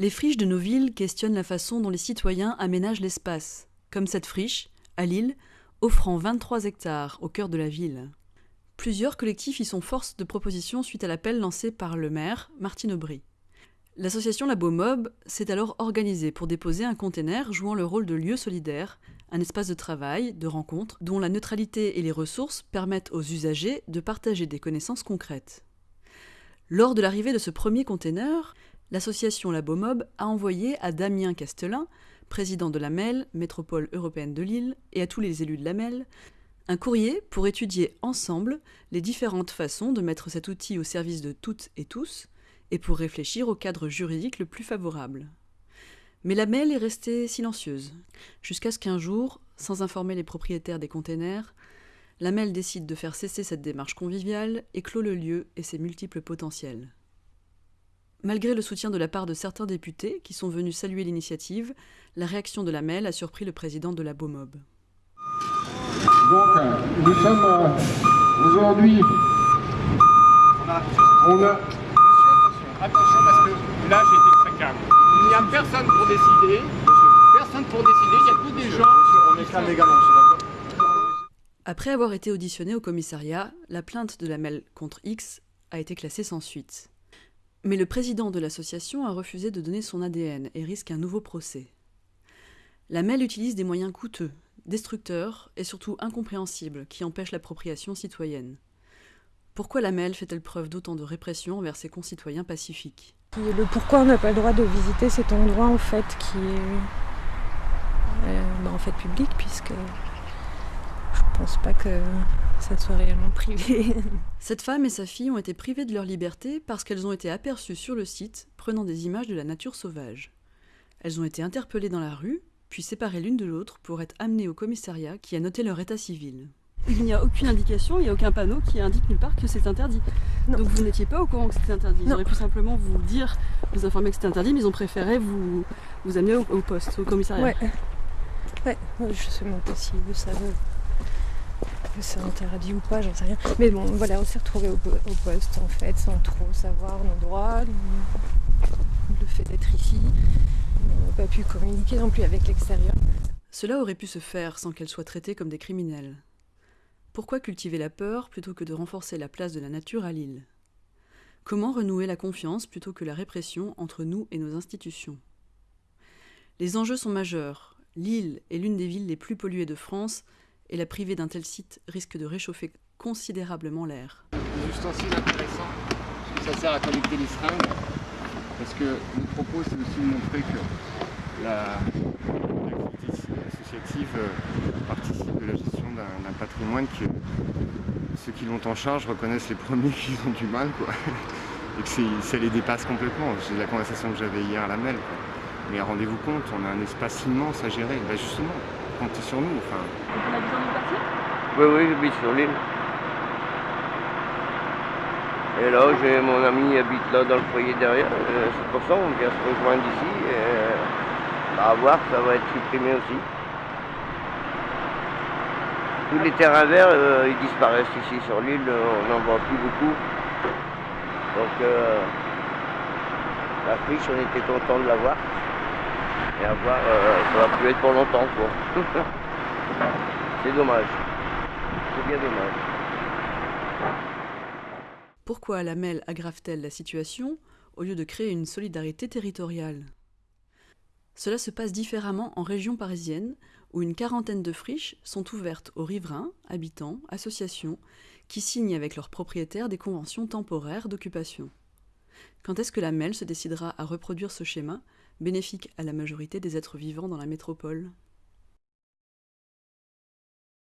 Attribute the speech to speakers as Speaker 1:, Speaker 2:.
Speaker 1: Les friches de nos villes questionnent la façon dont les citoyens aménagent l'espace, comme cette friche, à Lille, offrant 23 hectares au cœur de la ville. Plusieurs collectifs y sont force de proposition suite à l'appel lancé par le maire, Martine Aubry. L'association Labo Mob s'est alors organisée pour déposer un container jouant le rôle de lieu solidaire, un espace de travail, de rencontre, dont la neutralité et les ressources permettent aux usagers de partager des connaissances concrètes. Lors de l'arrivée de ce premier container, l'association Labomob a envoyé à Damien Castelin, président de la MEL, métropole européenne de Lille, et à tous les élus de la MEL, un courrier pour étudier ensemble les différentes façons de mettre cet outil au service de toutes et tous, et pour réfléchir au cadre juridique le plus favorable. Mais la MEL est restée silencieuse, jusqu'à ce qu'un jour, sans informer les propriétaires des containers, la MEL décide de faire cesser cette démarche conviviale et clôt le lieu et ses multiples potentiels. Malgré le soutien de la part de certains députés qui sont venus saluer l'initiative, la réaction de la MEL a surpris le président de la BOMOB.
Speaker 2: Donc, nous sommes euh, aujourd'hui. On a.
Speaker 3: Attention parce que là j'ai été très calme. Il n'y a personne pour décider. Personne pour décider, il y a tous des gens.
Speaker 2: on est calme également, d'accord
Speaker 1: Après avoir été auditionné au commissariat, la plainte de la MEL contre X a été classée sans suite. Mais le président de l'association a refusé de donner son ADN et risque un nouveau procès. La MEL utilise des moyens coûteux, destructeurs et surtout incompréhensibles qui empêchent l'appropriation citoyenne. Pourquoi la MEL fait-elle preuve d'autant de répression envers ses concitoyens pacifiques?
Speaker 4: Le pourquoi on n'a pas le droit de visiter cet endroit en fait qui est euh, bah, en fait public puisque pense pas que ça soit réellement privé.
Speaker 1: Cette femme et sa fille ont été privées de leur liberté parce qu'elles ont été aperçues sur le site prenant des images de la nature sauvage. Elles ont été interpellées dans la rue, puis séparées l'une de l'autre pour être amenées au commissariat qui a noté leur état civil. Il n'y a aucune indication, il n'y a aucun panneau qui indique nulle part que c'est interdit.
Speaker 4: Non.
Speaker 1: Donc vous n'étiez pas au courant que c'était interdit. Ils
Speaker 4: Non.
Speaker 1: auraient pu simplement vous dire, vous informer que c'était interdit, mais ils ont préféré vous, vous amener au, au poste, au commissariat.
Speaker 4: Ouais. Ouais, je sais même pas si ça veut. Que c'est interdit ou pas, j'en sais rien. Mais bon, voilà, on s'est retrouvés au, po- au poste en fait, sans trop savoir nos droits, le, fait d'être ici. On n'a pas pu communiquer non plus avec l'extérieur.
Speaker 1: Cela aurait pu se faire sans qu'elles soient traitées comme des criminels. Pourquoi cultiver la peur plutôt que de renforcer la place de la nature à Lille Comment renouer la confiance plutôt que la répression entre nous et nos institutions? Les enjeux sont majeurs. Lille est l'une des villes les plus polluées de France et la priver d'un tel site risque de réchauffer considérablement l'air.
Speaker 3: Des ustensiles intéressants, parce que ça sert à collecter les seringues. Parce que le propos c'est aussi de montrer que la- associative euh, participe de la gestion d'un patrimoine que ceux qui l'ont en charge reconnaissent les premiers qui ont du mal quoi. Et que ça les dépasse complètement. C'est la conversation que j'avais hier à la MEL. quoi. Mais rendez-vous compte, on a un espace immense à gérer. Bah justement, comptez sur nous. Enfin,
Speaker 5: Oui, oui, j'habite sur l'île. Et là, j'ai mon ami qui habite là dans le foyer derrière. Euh, C'est pour ça qu'on vient se rejoindre ici. Et, euh, bah, à voir, ça va être supprimé aussi. Tous les terrains verts, euh, ils disparaissent ici sur l'île. On n'en voit plus beaucoup. Donc, euh, la friche, on était content de l'avoir. Et à voir, euh, ça va plus être pour longtemps, quoi. C'est dommage. C'est bien dommage.
Speaker 1: Pourquoi la MEL aggrave-t-elle la situation au lieu de créer une solidarité territoriale? Cela se passe différemment en région parisienne, où une quarantaine de friches sont ouvertes aux riverains, habitants, associations, qui signent avec leurs propriétaires des conventions temporaires d'occupation. Quand est-ce que la MEL se décidera à reproduire ce schéma, bénéfique à la majorité des êtres vivants dans la métropole